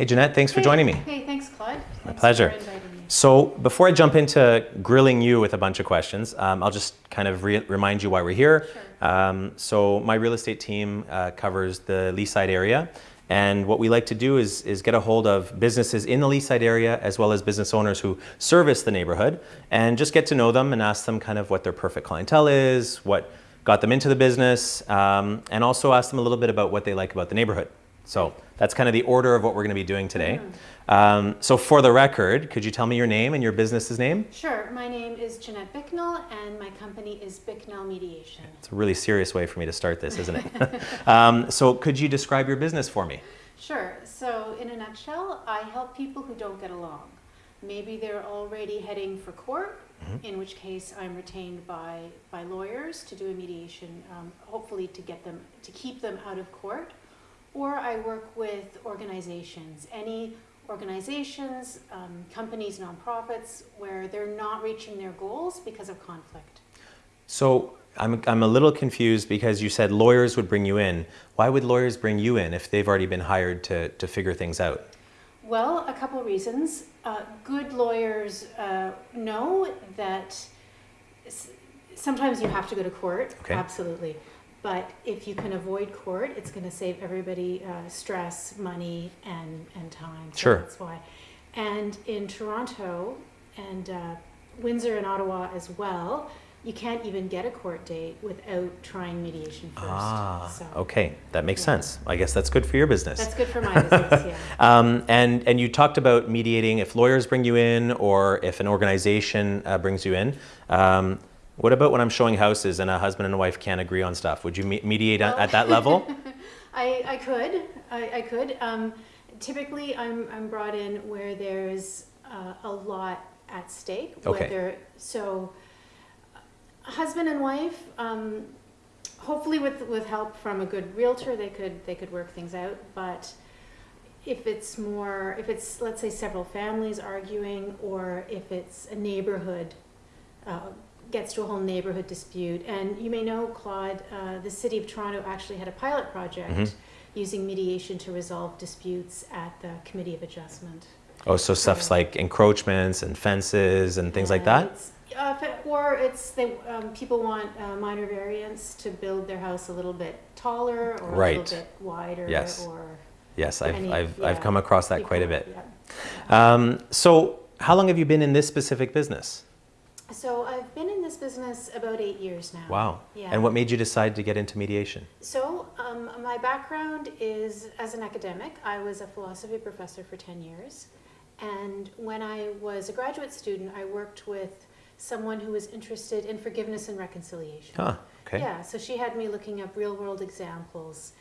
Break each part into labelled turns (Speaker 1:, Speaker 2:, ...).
Speaker 1: Hey, Jeanette, thanks for joining me.
Speaker 2: Hey, thanks, Claude.
Speaker 1: My
Speaker 2: Thanks
Speaker 1: pleasure.
Speaker 2: For inviting me.
Speaker 1: So, before I jump into grilling you with a bunch of questions, um, I'll just kind of re- remind you why we're here.
Speaker 2: Sure.
Speaker 1: Um, so, my real estate team uh, covers the Leaside area. And what we like to do is, is get a hold of businesses in the Leaside area as well as business owners who service the neighborhood and just get to know them and ask them kind of what their perfect clientele is, what got them into the business, um, and also ask them a little bit about what they like about the neighborhood. So that's kind of the order of what we're going to be doing today. Um, so for the record, could you tell me your name and your business's name?
Speaker 2: Sure. My name is Jeanette Bicknell, and my company is Bicknell Mediation.
Speaker 1: It's a really serious way for me to start this, isn't it? um, so could you describe your business for me?
Speaker 2: Sure. So, in a nutshell, I help people who don't get along. Maybe they're already heading for court, in which case I'm retained by, by lawyers to do a mediation, um, hopefully to get them to keep them out of court. Or I work with organizations, any organizations, um, companies, nonprofits, where they're not reaching their goals because of conflict.
Speaker 1: So I'm, I'm a little confused because you said lawyers would bring you in. Why would lawyers bring you in if they've already been hired to, to figure things out?
Speaker 2: Well, a couple reasons. Uh, good lawyers uh, know that s- sometimes you have to go to court,
Speaker 1: Okay.
Speaker 2: absolutely. But if you can avoid court, it's going to save everybody uh, stress, money, and, and time. So
Speaker 1: Sure.
Speaker 2: That's why. And in Toronto and uh, Windsor and Ottawa as well, you can't even get a court date without trying mediation first.
Speaker 1: Ah,
Speaker 2: So
Speaker 1: okay, that makes
Speaker 2: Yeah.
Speaker 1: sense. I guess that's good for your business.
Speaker 2: That's good for my business, yeah.
Speaker 1: Um, and, and you talked about mediating if lawyers bring you in or if an organization uh, brings you in. Um, what about when I'm showing houses and a husband and a wife can't agree on stuff? Would you me- mediate at, at that level?
Speaker 2: I, I could, I, I could. Um, typically, I'm, I'm brought in where there's uh, a lot at stake.
Speaker 1: Okay.
Speaker 2: Whether, so, husband and wife, um, hopefully with, with help from a good realtor, they could, they could work things out. But if it's more, if it's, let's say, several families arguing, or if it's a neighborhood, uh, gets to a whole neighborhood dispute. And you may know, Claude, uh, the city of Toronto actually had a pilot project
Speaker 1: Mhm.
Speaker 2: using mediation to resolve disputes at the Committee of Adjustment.
Speaker 1: Oh, so stuff's like encroachments and fences and things like that?
Speaker 2: it's- uh, or it's they um, people want uh, minor variance to build their house a little bit taller or a little bit wider.
Speaker 1: Yes.
Speaker 2: Or
Speaker 1: Yes, I've,
Speaker 2: any-
Speaker 1: I've, I've come across that quite a bit.
Speaker 2: yeah.
Speaker 1: Um, so, how long have you been in this specific business?
Speaker 2: So I've been in this business about eight years now.
Speaker 1: Wow.
Speaker 2: Yeah.
Speaker 1: And what made you decide to get into mediation?
Speaker 2: So, um, my background is as an academic. I was a philosophy professor for 10 years. And when I was a graduate student, I worked with someone who was interested in forgiveness and reconciliation.
Speaker 1: Huh, okay.
Speaker 2: Yeah, so she had me looking up real world examples.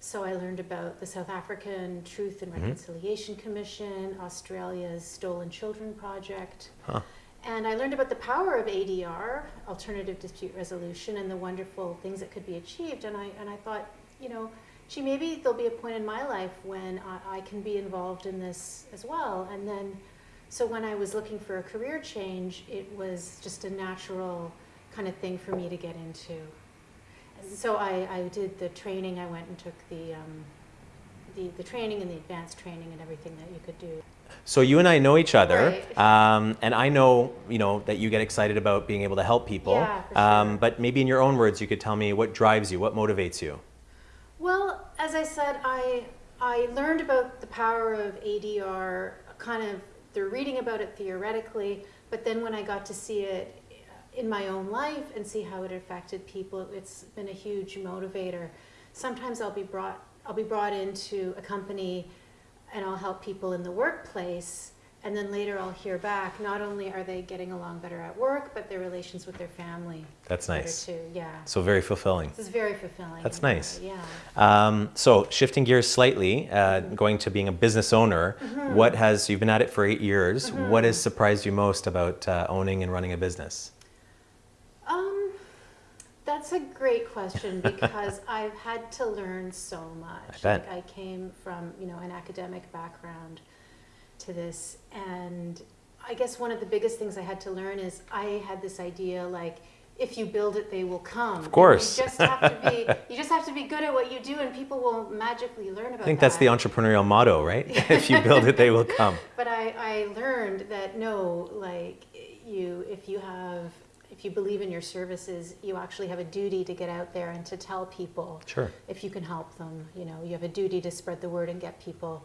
Speaker 2: So I learned about the South African Truth and
Speaker 1: Mhm.
Speaker 2: Reconciliation Commission, Australia's Stolen Children Project.
Speaker 1: Huh.
Speaker 2: And I learned about the power of ADR, alternative dispute resolution, and the wonderful things that could be achieved. And I, and I thought, you know, gee, maybe there'll be a point in my life when I, I can be involved in this as well. And then, so when I was looking for a career change, it was just a natural kind of thing for me to get into. So I, I did the training, I went and took the, um, the, the training and the advanced training and everything that you could do.
Speaker 1: So you and I know each other,
Speaker 2: Right.
Speaker 1: um, and I know you know that you get excited about being able to help people.
Speaker 2: Yeah,
Speaker 1: um, but maybe in your own words, you could tell me what drives you, what motivates you.
Speaker 2: Well, as I said, I I learned about the power of ADR kind of through reading about it theoretically, but then when I got to see it in my own life and see how it affected people, it's been a huge motivator. Sometimes I'll be brought I'll be brought into a company and I'll help people in the workplace and then later I'll hear back not only are they getting along better at work, but their relations with their family
Speaker 1: That's nice.
Speaker 2: too. Yeah.
Speaker 1: So very fulfilling.
Speaker 2: This is very fulfilling.
Speaker 1: That's nice.
Speaker 2: Yeah.
Speaker 1: Um, so shifting gears slightly, uh, going to being a business owner,
Speaker 2: Mm-hmm.
Speaker 1: what has you've been at it for eight years? What has surprised you most about uh, owning and running a business?
Speaker 2: Um, that's a great question because I've had to learn so much.
Speaker 1: I.
Speaker 2: Like I came from, you know, an academic background to this and I guess one of the biggest things I had to learn is I had this idea like if you build it, they will come. Of
Speaker 1: course.
Speaker 2: You just have to be you just have to be good at what you do, and people will magically learn about. It.
Speaker 1: I think
Speaker 2: that.
Speaker 1: that's the entrepreneurial motto, right? if you build it, they will come.
Speaker 2: But I, I learned that no, like you, if you have, if you believe in your services, you actually have a duty to get out there and to tell people.
Speaker 1: Sure.
Speaker 2: If you can help them, you know, you have a duty to spread the word and get people,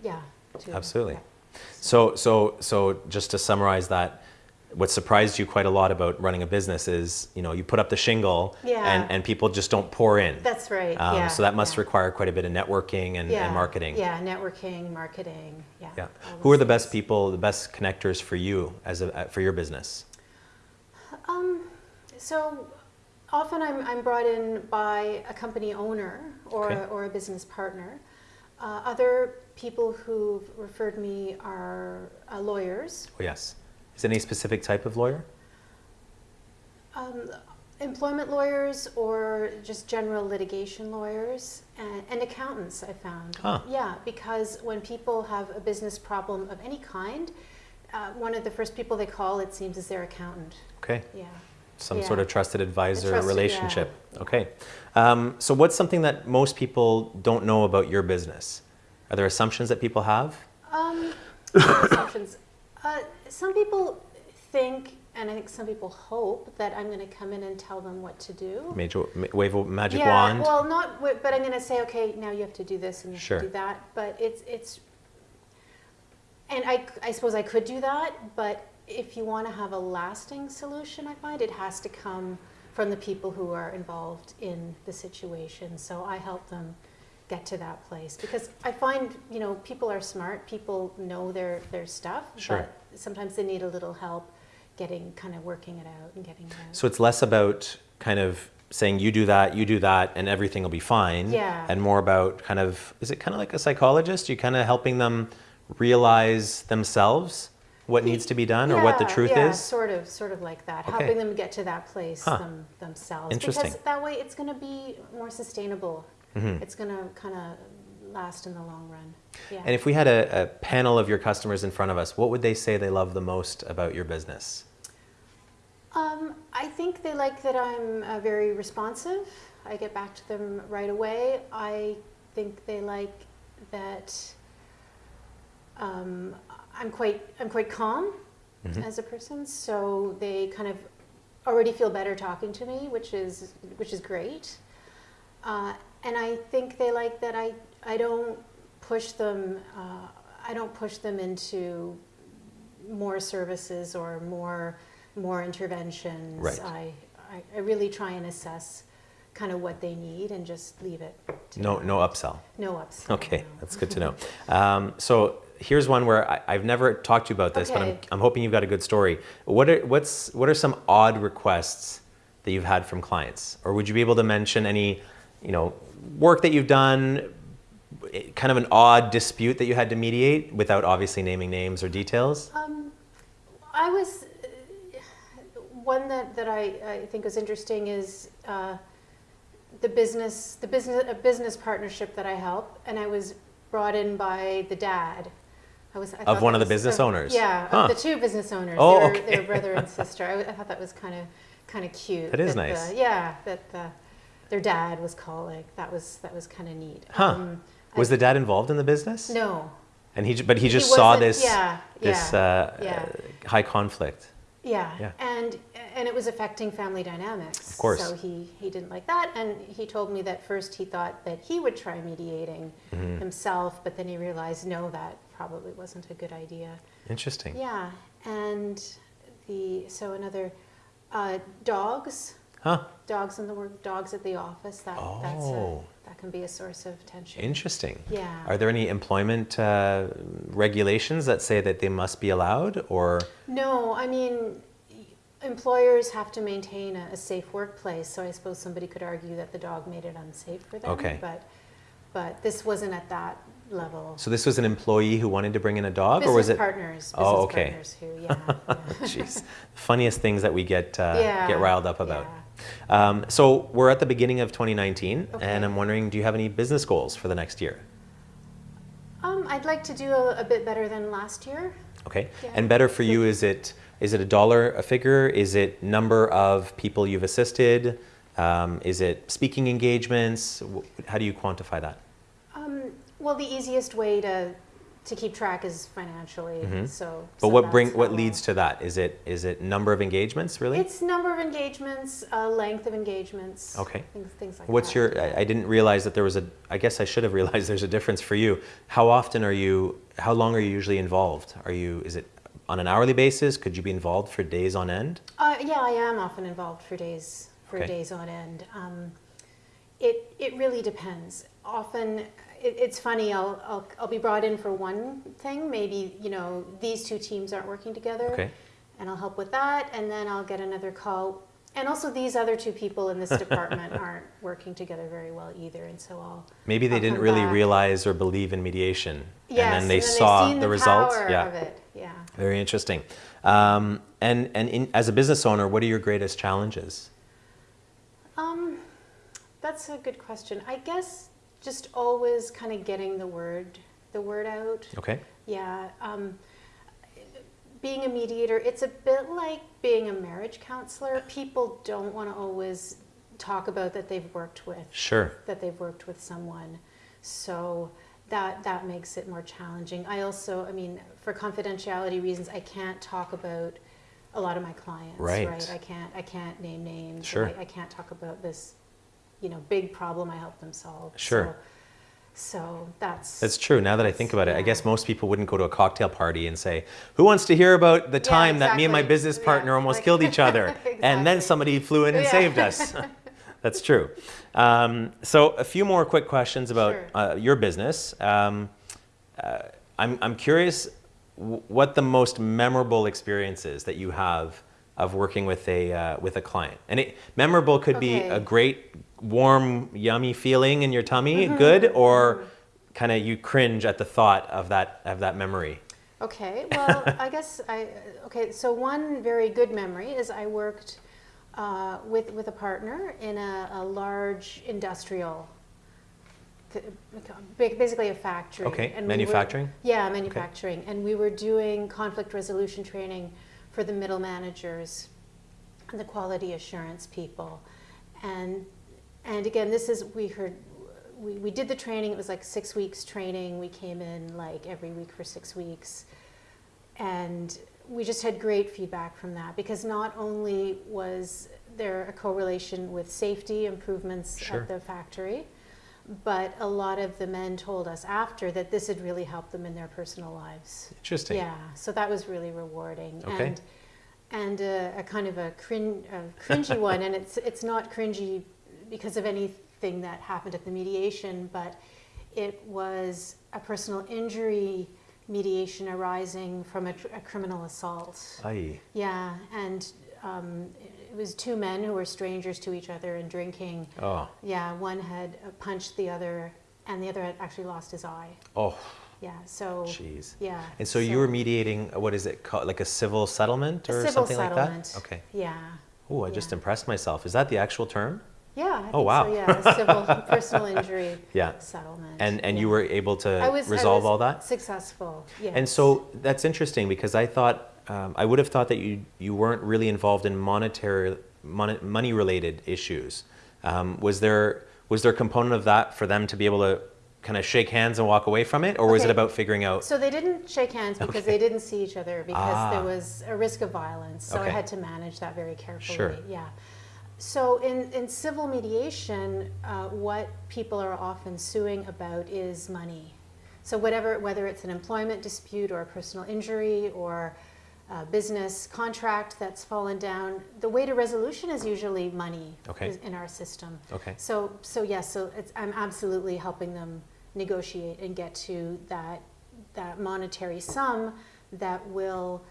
Speaker 2: yeah. To,
Speaker 1: Absolutely.
Speaker 2: yeah.
Speaker 1: So, so, so just to summarize that, what surprised you quite a lot about running a business is, you know, you put up the shingle
Speaker 2: Yeah.
Speaker 1: and, and people just don't pour in.
Speaker 2: That's right.
Speaker 1: Um,
Speaker 2: yeah.
Speaker 1: So that must
Speaker 2: yeah.
Speaker 1: require quite a bit of networking and, and marketing.
Speaker 2: Yeah, networking, marketing. Yeah.
Speaker 1: Yeah. Who are the best people, the best connectors for you as a, for your business?
Speaker 2: Um, so often I'm, I'm brought in by a company owner or,
Speaker 1: Okay.
Speaker 2: or a business partner. Uh, other people who've referred me are uh, lawyers,
Speaker 1: Oh, yes. Is any specific type of lawyer?
Speaker 2: um, employment lawyers, or just general litigation lawyers, and, and accountants, I found.
Speaker 1: Huh.
Speaker 2: Yeah, because when people have a business problem of any kind, uh, one of the first people they call, it seems, is their accountant.
Speaker 1: Okay.
Speaker 2: Yeah.
Speaker 1: Some
Speaker 2: Yeah.
Speaker 1: sort of trusted advisor
Speaker 2: trusted-
Speaker 1: relationship.
Speaker 2: yeah.
Speaker 1: Okay. Um, so, what's something that most people don't know about your business? Are there assumptions that people have?
Speaker 2: Um, assumptions. Uh, some people think, and I think some people hope, that I'm going to come in and tell them what to do.
Speaker 1: Major, wave a magic
Speaker 2: yeah,
Speaker 1: wand?
Speaker 2: well, not, but I'm going to say, okay, now you have to do this and you
Speaker 1: Sure.
Speaker 2: have to do that. But it's it's, and I I suppose I could do that, but if you want to have a lasting solution, I find it has to come from the people who are involved in the situation. So I help them get to that place because I find you know people are smart, people know their their stuff,
Speaker 1: Sure.
Speaker 2: but sometimes they need a little help getting kind of working it out and getting it out.
Speaker 1: So, it's less about kind of saying you do that, you do that, and everything will be fine.
Speaker 2: Yeah.
Speaker 1: And more about kind of, is it kind of like a psychologist? You kind of helping them realize themselves what needs to be done or what the
Speaker 2: Yeah,
Speaker 1: truth
Speaker 2: yeah,
Speaker 1: is?
Speaker 2: sort of, sort of like that,
Speaker 1: Okay.
Speaker 2: helping them get to that place
Speaker 1: Huh.
Speaker 2: them, themselves.
Speaker 1: Interesting.
Speaker 2: Because that way, it's going to be more sustainable.
Speaker 1: Mhm.
Speaker 2: It's going to kind of last in the long run. Yeah.
Speaker 1: And if we had a, a panel of your customers in front of us, what would they say they love the most about your business?
Speaker 2: Um, I think they like that I'm uh, very responsive. I get back to them right away. I think they like that um, I'm quite I'm quite calm
Speaker 1: Mhm.
Speaker 2: as a person, so they kind of already feel better talking to me, which is which is great. Uh, and I think they like that I I don't push them uh, I don't push them into more services or more more interventions.
Speaker 1: Right.
Speaker 2: I, I I really try and assess kind of what they need and just leave it. To
Speaker 1: No,
Speaker 2: them.
Speaker 1: no upsell.
Speaker 2: no ups.
Speaker 1: Okay,
Speaker 2: no.
Speaker 1: that's good to know. Um, so here's one where I, I've never talked to you about this, but I'm, I'm hoping you've got a good story. What are what's what are some odd requests that you've had from clients, or would you be able to mention any, you know, work that you've done, eh, kind of an odd dispute that you had to mediate without obviously naming names or details?
Speaker 2: Um, I was uh, one that, that I, I think was interesting is uh, the business the business a business partnership that I help, and I was brought in by the dad. I was I
Speaker 1: Of one of the
Speaker 2: was-
Speaker 1: business
Speaker 2: uh,
Speaker 1: owners?
Speaker 2: Yeah,
Speaker 1: Huh.
Speaker 2: of the two business owners.
Speaker 1: Oh,
Speaker 2: they, were,
Speaker 1: okay.
Speaker 2: they were brother and sister. I, I thought that was kind of kind of cute.
Speaker 1: That is
Speaker 2: the-
Speaker 1: nice.
Speaker 2: yeah, that the, their dad was calling. That was that was kind of neat.
Speaker 1: Huh.
Speaker 2: Um, I-
Speaker 1: Was the dad involved in the business?
Speaker 2: no?
Speaker 1: And he, but he just
Speaker 2: He
Speaker 1: saw this
Speaker 2: Yeah,
Speaker 1: this
Speaker 2: yeah.
Speaker 1: uh,
Speaker 2: yeah.
Speaker 1: uh, high conflict.
Speaker 2: Yeah.
Speaker 1: Yeah.
Speaker 2: and and it was affecting family dynamics.
Speaker 1: Of course.
Speaker 2: So he he didn't like that, and he told me that first he thought that he would try mediating
Speaker 1: Mhm.
Speaker 2: himself, but then he realized no, that probably wasn't a good idea.
Speaker 1: Interesting.
Speaker 2: Yeah, and the so another uh, dogs,
Speaker 1: Huh.
Speaker 2: dogs in the work, dogs at the office. That that's a,
Speaker 1: Oh.
Speaker 2: that can be a source of tension.
Speaker 1: Interesting.
Speaker 2: Yeah.
Speaker 1: Are there any employment uh, regulations that say that they must be allowed, or
Speaker 2: No, I mean, employers have to maintain a, a safe workplace, so I suppose somebody could argue that the dog made it unsafe for them.
Speaker 1: Okay.
Speaker 2: But, but this wasn't at that level.
Speaker 1: so? This was an employee who wanted to bring in a dog,
Speaker 2: business
Speaker 1: or was it?
Speaker 2: partners? Business
Speaker 1: Oh, okay.
Speaker 2: partners who, yeah. yeah.
Speaker 1: Jeez, the funniest things that we get uh,
Speaker 2: Yeah,
Speaker 1: get riled up about.
Speaker 2: yeah.
Speaker 1: Um, so we're at the beginning of 2019,
Speaker 2: Okay.
Speaker 1: and I'm wondering, do you have any business goals for the next year?
Speaker 2: Um, I'd like to do a, a bit better than last year.
Speaker 1: Okay, and better for you is it Is it a dollar a figure? Is it number of people you've assisted? Um, is it speaking engagements? How do you quantify that?
Speaker 2: Um, well, the easiest way to to keep track is financially. So,
Speaker 1: Mm-hmm. But
Speaker 2: so
Speaker 1: what bring what leads to that? Is it is it number of engagements really?
Speaker 2: It's number of engagements, uh, length of engagements.
Speaker 1: Okay.
Speaker 2: Things, things like
Speaker 1: What's
Speaker 2: that.
Speaker 1: your? I, I didn't realize that there was a. I guess I should have realized there's a difference for you. How often are you? How long are you usually involved? Are you? Is it on an hourly basis? Could you be involved for days on end?
Speaker 2: Uh, yeah, I am often involved for days for
Speaker 1: Okay.
Speaker 2: days on end. Um, it it really depends. Often, it, it's funny. I'll, I'll I'll be brought in for one thing. Maybe you know these two teams aren't working together,
Speaker 1: Okay.
Speaker 2: and I'll help with that. And then I'll get another call. And also, these other two people in this department aren't working together very well either. And so I'll
Speaker 1: Maybe they
Speaker 2: I'll
Speaker 1: didn't really
Speaker 2: back.
Speaker 1: realize or believe in mediation,
Speaker 2: yes,
Speaker 1: and then they
Speaker 2: they've
Speaker 1: saw
Speaker 2: seen
Speaker 1: the,
Speaker 2: the
Speaker 1: results. yeah.
Speaker 2: of it. Yeah.
Speaker 1: Very interesting. Um, and and in, as a business owner, what are your greatest challenges?
Speaker 2: Um, that's a good question. I guess just always kind of getting the word the word out.
Speaker 1: Okay.
Speaker 2: Yeah. Um, being a mediator, it's a bit like being a marriage counselor. People don't want to always talk about that they've worked with
Speaker 1: Sure.
Speaker 2: that they've worked with someone. So that that makes it more challenging. I also, I mean, for confidentiality reasons, I can't talk about a lot of my clients.
Speaker 1: Right.
Speaker 2: I can't. I can't name names.
Speaker 1: Sure.
Speaker 2: I, I can't talk about this, you know, big problem I help them solve.
Speaker 1: Sure.
Speaker 2: So, so that's.
Speaker 1: That's true. Now that I think about it, I guess most people wouldn't go to a cocktail party and say, "Who wants to hear about the
Speaker 2: Yeah,
Speaker 1: time that me and my
Speaker 2: exactly.
Speaker 1: business
Speaker 2: Yeah,
Speaker 1: partner almost
Speaker 2: like-
Speaker 1: killed each other?" And then somebody flew in and
Speaker 2: Yeah.
Speaker 1: saved us. That's true. Um, so a few more quick questions about
Speaker 2: Sure.
Speaker 1: uh, your business. Um, uh, I'm, I'm curious w- what the most memorable experience is that you have of working with a uh, with a client. And it, memorable could be a great, warm, yummy feeling in your tummy,
Speaker 2: Mm-hmm.
Speaker 1: good, or kind of you cringe at the thought of that of that memory.
Speaker 2: Okay, well, I guess I, okay, so one very good memory is I worked uh, with, with a partner in a, a large industrial, basically a factory.
Speaker 1: Okay,
Speaker 2: we were-
Speaker 1: manufacturing?
Speaker 2: yeah, manufacturing. And we were doing conflict resolution training for the middle managers and the quality assurance people. And, and again, this is, we heard, we, we did the training, it was like six weeks training. We came in like every week for six weeks. And we just had great feedback from that because not only was there a correlation with safety improvements
Speaker 1: Sure.
Speaker 2: at the factory, but a lot of the men told us after that this had really helped them in their personal lives.
Speaker 1: Interesting.
Speaker 2: Yeah, so that was really rewarding.
Speaker 1: Okay.
Speaker 2: And and a, a kind of a, crin, a cringy one, and it's it's not cringy because of anything that happened at the mediation, but it was a personal injury mediation arising from a, a criminal assault.
Speaker 1: Aye.
Speaker 2: Yeah, and um, it was two men who were strangers to each other and drinking.
Speaker 1: Oh.
Speaker 2: Yeah, one had punched the other, and the other had actually lost his eye.
Speaker 1: Oh.
Speaker 2: Yeah, so
Speaker 1: Jeez.
Speaker 2: yeah.
Speaker 1: And so, you were mediating. What is it called? Like a civil settlement or
Speaker 2: civil
Speaker 1: something
Speaker 2: settlement.
Speaker 1: like that? Okay.
Speaker 2: Yeah.
Speaker 1: Oh, I just impressed myself. Is that the actual term?
Speaker 2: Yeah. I
Speaker 1: Oh, wow.
Speaker 2: So, yeah, civil personal injury
Speaker 1: Yeah.
Speaker 2: settlement.
Speaker 1: And and you were able to
Speaker 2: was,
Speaker 1: resolve
Speaker 2: I was
Speaker 1: all that.
Speaker 2: Successful. Yes.
Speaker 1: And so that's interesting because I thought um, I would have thought that you you weren't really involved in monetary mon- money related issues. Um, was there was there a component of that for them to be able to kind of shake hands and walk away from it, or was it about figuring out?
Speaker 2: So they didn't shake hands because
Speaker 1: Okay.
Speaker 2: they didn't see each other because
Speaker 1: Ah.
Speaker 2: there was a risk of violence. So
Speaker 1: Okay.
Speaker 2: I had to manage that very carefully.
Speaker 1: Sure.
Speaker 2: Yeah. So in, in civil mediation, uh, what people are often suing about is money. So whatever, whether it's an employment dispute or a personal injury or a business contract that's fallen down, the way to resolution is usually money
Speaker 1: Okay.
Speaker 2: in our system.
Speaker 1: Okay.
Speaker 2: So, so yes, so it's, I'm absolutely helping them negotiate and get to that, that monetary sum that will,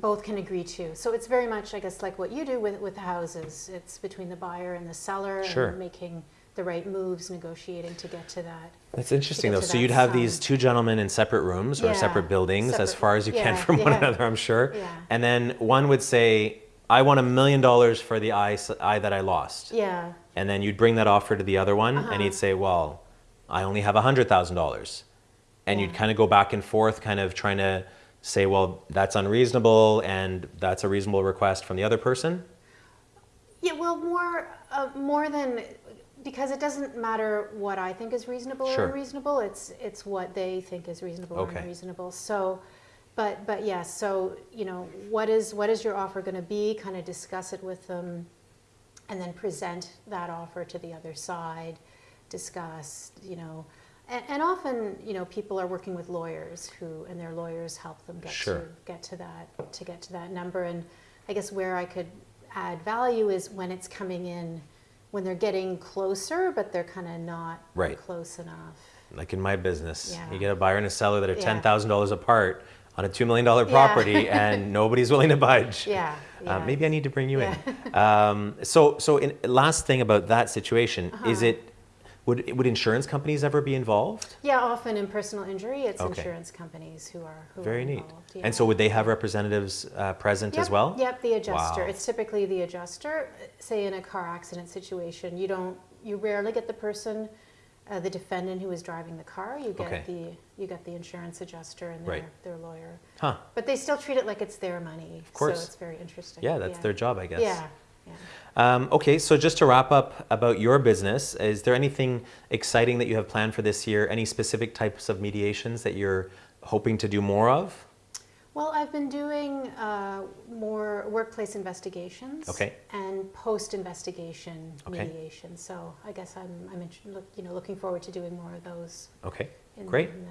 Speaker 2: both can agree to. So it's very much, I guess, like what you do with, with houses. It's between the buyer and the seller
Speaker 1: Sure.
Speaker 2: and making the right moves, negotiating to get to that.
Speaker 1: That's interesting though. So you'd have these two gentlemen in separate rooms or
Speaker 2: Yeah,
Speaker 1: separate buildings as far as you can
Speaker 2: yeah,
Speaker 1: from one another, I'm sure.
Speaker 2: Yeah.
Speaker 1: And then one would say, "I want a million dollars for the eye, eye that I lost."
Speaker 2: Yeah,
Speaker 1: And then you'd bring that offer to the other one, and
Speaker 2: Uh-huh.
Speaker 1: he'd say, "Well, I only have a hundred thousand dollars," and you'd kind of go back and forth, kind of trying to say, well, that's unreasonable and that's a reasonable request from the other person?
Speaker 2: Yeah, well, more uh, more than because it doesn't matter what I think is reasonable
Speaker 1: Sure.
Speaker 2: or unreasonable. It's it's what they think is reasonable
Speaker 1: Okay.
Speaker 2: or unreasonable. So, but but yes. so you know, what is what is your offer going to be? Kind of discuss it with them, and then present that offer to the other side. Discuss, you know. And, and often, you know, people are working with lawyers who, and their lawyers help them get
Speaker 1: Sure.
Speaker 2: to get to that to get to that number. And I guess where I could add value is when it's coming in, when they're getting closer, but they're kind of not
Speaker 1: Right.
Speaker 2: close enough.
Speaker 1: Like in my business,
Speaker 2: Yeah.
Speaker 1: you get a buyer and a seller that are
Speaker 2: Yeah.
Speaker 1: $10,000 apart on a $2 million
Speaker 2: Yeah.
Speaker 1: property and nobody's willing to budge.
Speaker 2: Yeah.
Speaker 1: Uh,
Speaker 2: yeah.
Speaker 1: maybe I need to bring you in. Um, so, so in, last thing about that situation, is
Speaker 2: Uh-huh.
Speaker 1: it, would, would insurance companies ever be involved?
Speaker 2: Yeah, often in personal injury, it's
Speaker 1: Okay.
Speaker 2: insurance companies who are who
Speaker 1: Very
Speaker 2: are
Speaker 1: neat.
Speaker 2: involved.
Speaker 1: And so would they have representatives uh, present as well?
Speaker 2: Yep, the adjuster.
Speaker 1: Wow.
Speaker 2: It's typically the adjuster. Say in a car accident situation, you don't, you rarely get the person, uh, the defendant who is driving the car. You get
Speaker 1: Okay.
Speaker 2: the, you get the insurance adjuster and their,
Speaker 1: Right.
Speaker 2: their lawyer.
Speaker 1: Huh.
Speaker 2: But they still treat it like it's their money. Of
Speaker 1: course.
Speaker 2: So it's very interesting.
Speaker 1: Yeah, that's their job, I guess.
Speaker 2: Yeah, yeah.
Speaker 1: Um, okay, so just to wrap up about your business, is there anything exciting that you have planned for this year? Any specific types of mediations that you're hoping to do more of?
Speaker 2: Well, I've been doing uh, more workplace investigations
Speaker 1: Okay.
Speaker 2: and post-investigation
Speaker 1: Okay.
Speaker 2: mediation. So I guess I'm, I'm look- you know, looking forward to doing more of those.
Speaker 1: Okay,
Speaker 2: In,
Speaker 1: great.
Speaker 2: in the,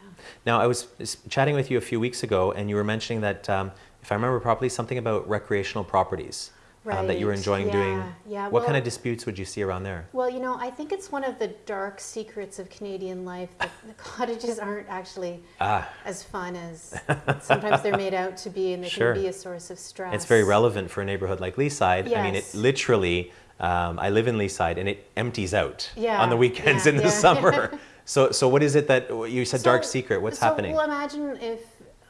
Speaker 2: yeah.
Speaker 1: Now, I was chatting with you a few weeks ago, and you were mentioning that, um, if I remember properly, something about recreational properties um, that you were
Speaker 2: Right,
Speaker 1: enjoying doing.
Speaker 2: yeah, yeah,
Speaker 1: What kind of disputes would you see around there?
Speaker 2: Well, you know, I think it's one of the dark secrets of Canadian life that the cottages aren't actually
Speaker 1: Ah,
Speaker 2: as fun as sometimes they're made out to be, and they
Speaker 1: Sure.
Speaker 2: can be a source of stress.
Speaker 1: it's very relevant for a neighborhood like Leaside. I mean, it literally, um, I live in Leaside, and it empties out
Speaker 2: Yeah,
Speaker 1: on the weekends
Speaker 2: yeah,
Speaker 1: in the
Speaker 2: yeah.
Speaker 1: summer. so, so what is it that you said? dark secret. What's
Speaker 2: so,
Speaker 1: happening?
Speaker 2: Well, imagine if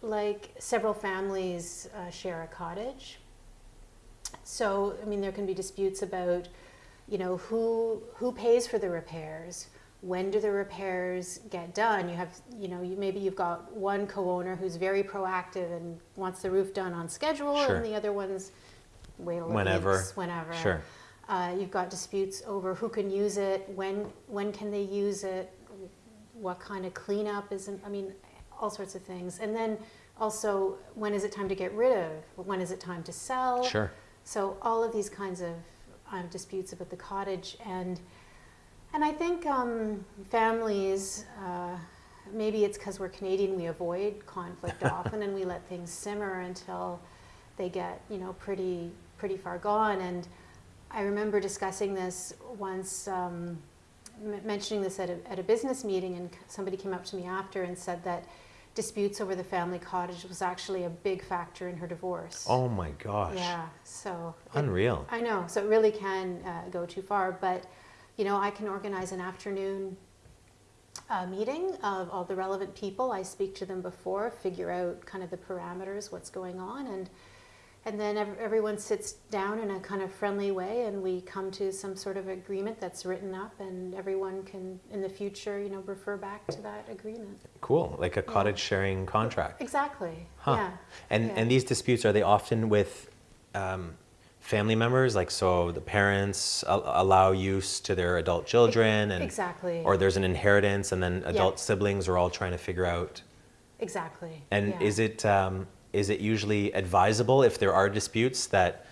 Speaker 2: like several families uh, share a cottage. So, I mean, there can be disputes about, you know, who who pays for the repairs. When do the repairs get done? You have, you know, you, maybe you've got one co-owner who's very proactive and wants the roof done on schedule,
Speaker 1: Sure.
Speaker 2: and the other one's wait a little
Speaker 1: Whenever.
Speaker 2: weeks, whenever.
Speaker 1: Sure.
Speaker 2: Uh, you've got disputes over who can use it, when when can they use it, what kind of cleanup is, I mean, all sorts of things. And then also, when is it time to get rid of? When is it time to sell?
Speaker 1: Sure.
Speaker 2: So all of these kinds of um, disputes about the cottage, and and I think um, families. Uh, maybe it's because we're Canadian, we avoid conflict often, and we let things simmer until they get you know pretty pretty far gone. And I remember discussing this once. Um, mentioning this at a, at a business meeting, and somebody came up to me after and said that disputes over the family cottage was actually a big factor in her divorce.
Speaker 1: Oh my gosh.
Speaker 2: Yeah, so it-
Speaker 1: Unreal.
Speaker 2: I know, so it really can uh, go too far. But you know, I can organize an afternoon uh, meeting of all the relevant people. I speak to them before, figure out kind of the parameters, what's going on, and and then everyone sits down in a kind of friendly way, and we come to some sort of agreement that's written up, and everyone can, in the future, you know, refer back to that agreement.
Speaker 1: Cool. Like a cottage sharing contract.
Speaker 2: Exactly.
Speaker 1: Huh.
Speaker 2: Yeah.
Speaker 1: And
Speaker 2: yeah.
Speaker 1: and these disputes are they often with um, family members? Like so, the parents allow use to their adult children, and
Speaker 2: exactly.
Speaker 1: or there's an inheritance, and then adult siblings are all trying to figure out.
Speaker 2: exactly.
Speaker 1: And
Speaker 2: yeah.
Speaker 1: is it um, is it usually advisable if there are disputes that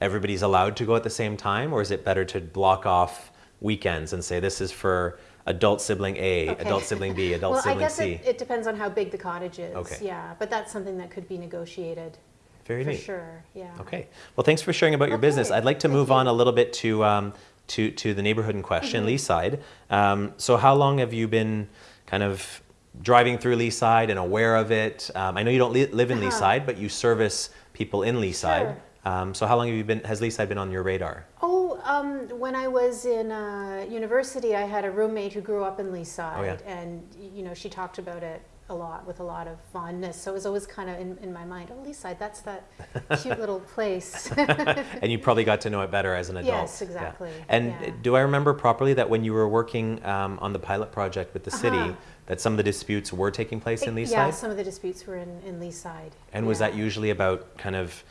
Speaker 1: everybody's allowed to go at the same time, or is it better to block off weekends and say this is for adult sibling A,
Speaker 2: Okay.
Speaker 1: adult sibling B, adult
Speaker 2: well, I
Speaker 1: sibling
Speaker 2: guess
Speaker 1: C?
Speaker 2: it, it depends on how big the cottage is.
Speaker 1: Okay.
Speaker 2: Yeah, but that's something that could be negotiated
Speaker 1: Very
Speaker 2: for
Speaker 1: neat.
Speaker 2: sure. Yeah.
Speaker 1: Okay. Well, thanks for sharing about your business. I'd like to
Speaker 2: Thank
Speaker 1: move
Speaker 2: you.
Speaker 1: on a little bit to um, to to the neighborhood in question,
Speaker 2: Mm-hmm.
Speaker 1: Leaside. Um, so, how long have you been kind of driving through Leaside and aware of it? Um, I know you don't li- live in
Speaker 2: Uh-huh.
Speaker 1: Leaside, but you service people in Leaside.
Speaker 2: Sure.
Speaker 1: Um, so, how long have you been? Has Leaside been on your radar?
Speaker 2: Oh, um, when I was in uh, university, I had a roommate who grew up in Leaside,
Speaker 1: Oh, yeah.
Speaker 2: and you know she talked about it a lot with a lot of fondness. So it was always kind of in, in my mind, oh, Leaside, that's that cute little place.
Speaker 1: and you probably got to know it better as an adult.
Speaker 2: Yes, exactly.
Speaker 1: Yeah. And
Speaker 2: Yeah.
Speaker 1: do I remember properly that when you were working um, on the pilot project with the city,
Speaker 2: Uh-huh.
Speaker 1: that some of the disputes were taking place in Leaside?
Speaker 2: yeah, some of the disputes were in, in Leaside.
Speaker 1: and was that usually about kind of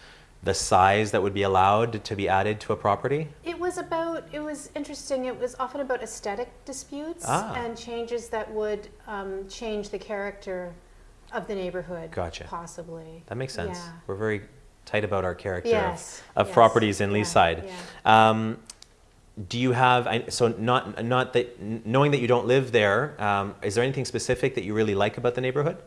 Speaker 1: the size that would be allowed to be added to a property?
Speaker 2: It was about, it was interesting, it was often about aesthetic disputes
Speaker 1: Ah.
Speaker 2: and changes that would um, change the character of the neighborhood.
Speaker 1: Gotcha.
Speaker 2: Possibly.
Speaker 1: That makes sense.
Speaker 2: Yeah.
Speaker 1: We're very tight about our character
Speaker 2: Yes,
Speaker 1: of, of
Speaker 2: yes,
Speaker 1: properties in
Speaker 2: yeah,
Speaker 1: Leaside.
Speaker 2: yeah.
Speaker 1: Um, do you have so not not that knowing that you don't live there? Um, is there anything specific that you really like about the neighborhood?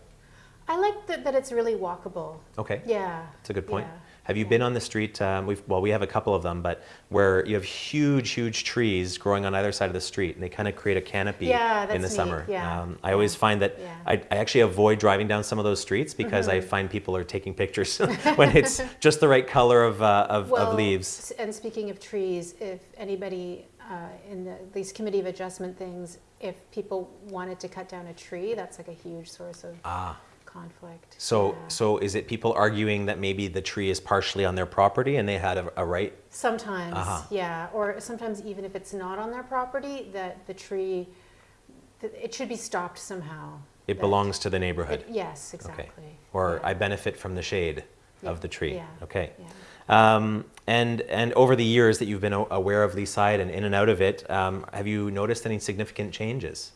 Speaker 2: I like that, that it's really walkable.
Speaker 1: Okay.
Speaker 2: Yeah.
Speaker 1: That's a good point.
Speaker 2: yeah,
Speaker 1: Have you been on the street? Um, we've well, we have a couple of them, but where you have huge, huge trees growing on either side of the street, and they kind of create a canopy
Speaker 2: Yeah,
Speaker 1: in the
Speaker 2: neat,
Speaker 1: summer.
Speaker 2: yeah,
Speaker 1: Um, I always find that
Speaker 2: yeah.
Speaker 1: I, I actually avoid driving down some of those streets because
Speaker 2: Mm-hmm.
Speaker 1: I find people are taking pictures when it's just the right color of, uh, of,
Speaker 2: Well,
Speaker 1: of leaves.
Speaker 2: And speaking of trees, if anybody uh, in the, these committee of adjustment things, if people wanted to cut down a tree, that's like a huge source of
Speaker 1: Ah,
Speaker 2: conflict.
Speaker 1: so
Speaker 2: Yeah.
Speaker 1: so is it people arguing that maybe the tree is partially on their property and they had a, a right?
Speaker 2: Sometimes,
Speaker 1: Uh-huh.
Speaker 2: yeah, or sometimes even if it's not on their property, that the tree, it should be stopped somehow.
Speaker 1: It belongs to the neighborhood.
Speaker 2: it- Yes, exactly. Okay.
Speaker 1: or
Speaker 2: yeah.
Speaker 1: I benefit from the shade
Speaker 2: Yeah,
Speaker 1: of the tree.
Speaker 2: yeah,
Speaker 1: Okay.
Speaker 2: yeah.
Speaker 1: Um, and and over the years that you've been aware of Leaside and in and out of it, um, have you noticed any significant changes?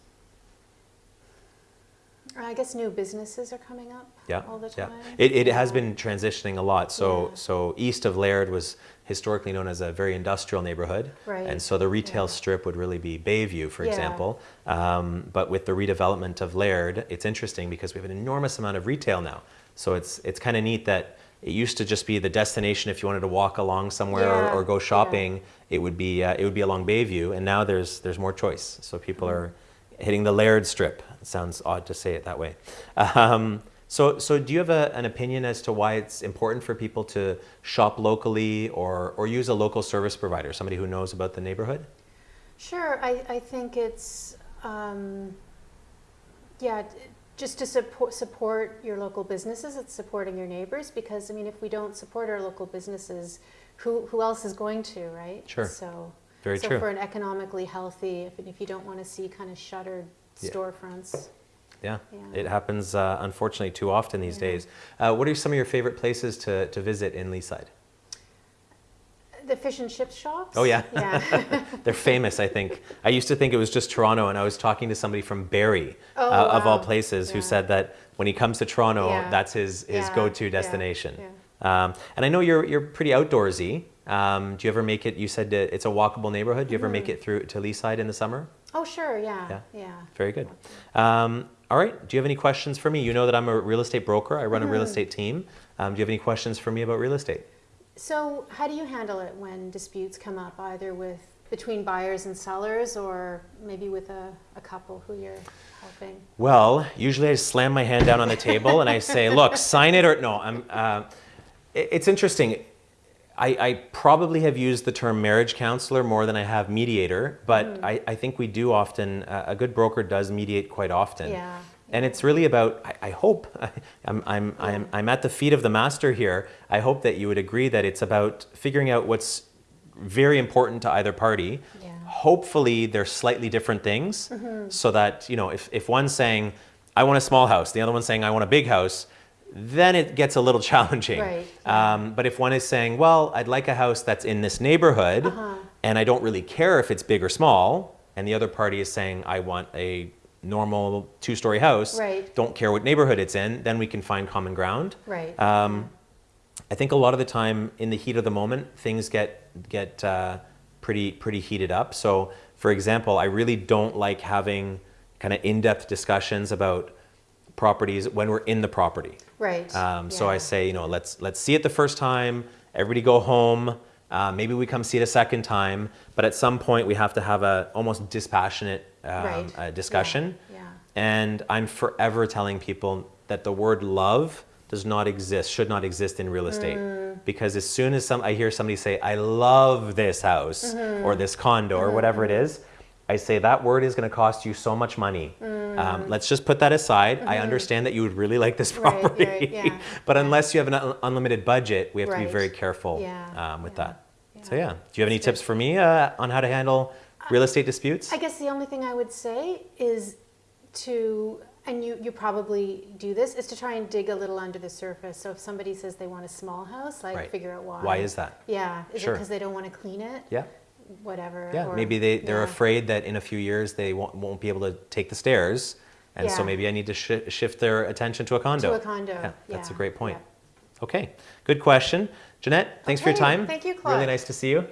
Speaker 2: I guess new businesses are coming up
Speaker 1: Yeah,
Speaker 2: all the
Speaker 1: yeah.
Speaker 2: time.
Speaker 1: It, it has been transitioning a lot. So
Speaker 2: Yeah.
Speaker 1: so east of Laird was historically known as a very industrial neighborhood,
Speaker 2: Right,
Speaker 1: and so the retail
Speaker 2: yeah.
Speaker 1: strip would really be Bayview, for
Speaker 2: Yeah.
Speaker 1: example. Um, but with the redevelopment of Laird, it's interesting because we have an enormous amount of retail now. So it's it's kind of neat that it used to just be the destination if you wanted to walk along somewhere
Speaker 2: Yeah,
Speaker 1: or, or go
Speaker 2: yeah.
Speaker 1: shopping. It would be uh, it would be along Bayview, and now there's there's more choice. So people
Speaker 2: Mm-hmm.
Speaker 1: are hitting the Laird strip. It sounds odd to say it that way. Um, so, so do you have a, an opinion as to why it's important for people to shop locally or, or use a local service provider, somebody who knows about the neighborhood?
Speaker 2: Sure, I, I think it's, um, yeah, just to support, support your local businesses, it's supporting your neighbors, because, I mean, if we don't support our local businesses, who, who else is going to, right?
Speaker 1: Sure.
Speaker 2: So,
Speaker 1: Very
Speaker 2: so
Speaker 1: true.
Speaker 2: for an economically healthy, if, if you don't want to see kind of shuttered
Speaker 1: Yeah.
Speaker 2: storefronts.
Speaker 1: Yeah,
Speaker 2: Yeah.
Speaker 1: it happens uh, unfortunately too often these
Speaker 2: Yeah.
Speaker 1: days. Uh, what are some of your favorite places to, to visit in Leaside?
Speaker 2: The fish and chip shops?
Speaker 1: Oh, yeah.
Speaker 2: Yeah.
Speaker 1: They're famous, I think. I used to think it was just Toronto, and I was talking to somebody from Barrie,
Speaker 2: Oh,
Speaker 1: uh, of all
Speaker 2: wow.
Speaker 1: places, who said that when he comes to Toronto, that's his, his go-to destination. Um, and I know you're, you're pretty outdoorsy. Um, do you ever make it, you said that it's a walkable neighborhood. Do you ever make it through to Leaside in the summer?
Speaker 2: Oh, sure,
Speaker 1: Yeah.
Speaker 2: yeah, yeah.
Speaker 1: Very good. Um, all right. Do you have any questions for me? You know that I'm a real estate broker. I run a real
Speaker 2: Mm-hmm.
Speaker 1: estate team. Um, do you have any questions for me about real estate?
Speaker 2: So how do you handle it when disputes come up, either with, between buyers and sellers, or maybe with a, a couple who you're helping?
Speaker 1: Well, usually I slam my hand down on the table and I say, "Look, sign it or no." I'm. Uh, it- it's interesting. I, I probably have used the term marriage counselor more than I have mediator, but I, I think we do often. Uh, a good broker does mediate quite often.
Speaker 2: Yeah.
Speaker 1: And it's really about. I, I hope I'm, I'm, I'm, I'm at the feet of the master here. I hope that you would agree that it's about figuring out what's very important to either party.
Speaker 2: Yeah.
Speaker 1: Hopefully, they're slightly different things,
Speaker 2: Mm-hmm.
Speaker 1: so that you know, if, if one's saying, "I want a small house," the other one's saying, "I want a big house," then it gets a little challenging.
Speaker 2: Right,
Speaker 1: Um, but if one is saying, "Well, I'd like a house that's in this neighborhood,
Speaker 2: Uh-huh.
Speaker 1: and I don't really care if it's big or small," and the other party is saying, "I want a normal two-story house,"
Speaker 2: Right.
Speaker 1: don't care what neighborhood it's in, then we can find common ground.
Speaker 2: Right.
Speaker 1: Um, I think a lot of the time, in the heat of the moment, things get get uh, pretty pretty heated up. So, for example, I really don't like having kind of in-depth discussions about properties when we're in the property.
Speaker 2: Right.
Speaker 1: Um, So I say, you know, let's let's see it the first time. Everybody go home. Uh, maybe we come see it a second time. But at some point, we have to have a almost dispassionate um,
Speaker 2: Right.
Speaker 1: uh, discussion.
Speaker 2: Yeah. yeah.
Speaker 1: And I'm forever telling people that the word love does not exist, should not exist in real estate.
Speaker 2: Mm.
Speaker 1: Because as soon as some, I hear somebody say, I love this house
Speaker 2: Mm-hmm.
Speaker 1: or this condo or whatever it is, I say that word is going to cost you so much money. Um, let's just put that aside. I understand that you would really like this
Speaker 2: Mm. Right,
Speaker 1: property,
Speaker 2: right, yeah,
Speaker 1: but
Speaker 2: yeah.
Speaker 1: unless you have an un- unlimited budget, we have to be very careful
Speaker 2: Yeah,
Speaker 1: um, with that. So
Speaker 2: yeah.
Speaker 1: do you have any tips for me uh, on how to handle real estate disputes?
Speaker 2: I guess the only thing I would say is to, and you, you probably do this, is to try and dig a little under the surface. So if somebody says they want a small house, like
Speaker 1: Right.
Speaker 2: figure out why.
Speaker 1: Why is that?
Speaker 2: Yeah, is it because they don't want to clean it?
Speaker 1: Yeah.
Speaker 2: Whatever.
Speaker 1: Yeah,
Speaker 2: or-
Speaker 1: maybe they, they're
Speaker 2: yeah.
Speaker 1: afraid that in a few years they won't, won't be able to take the stairs. And so maybe I need to shi shift their attention to a condo.
Speaker 2: To a condo,
Speaker 1: Yeah, that's a great point.
Speaker 2: yeah.
Speaker 1: Okay, good question. Jeanette, thanks for your time.
Speaker 2: thank you, Claude.
Speaker 1: Really nice to see you.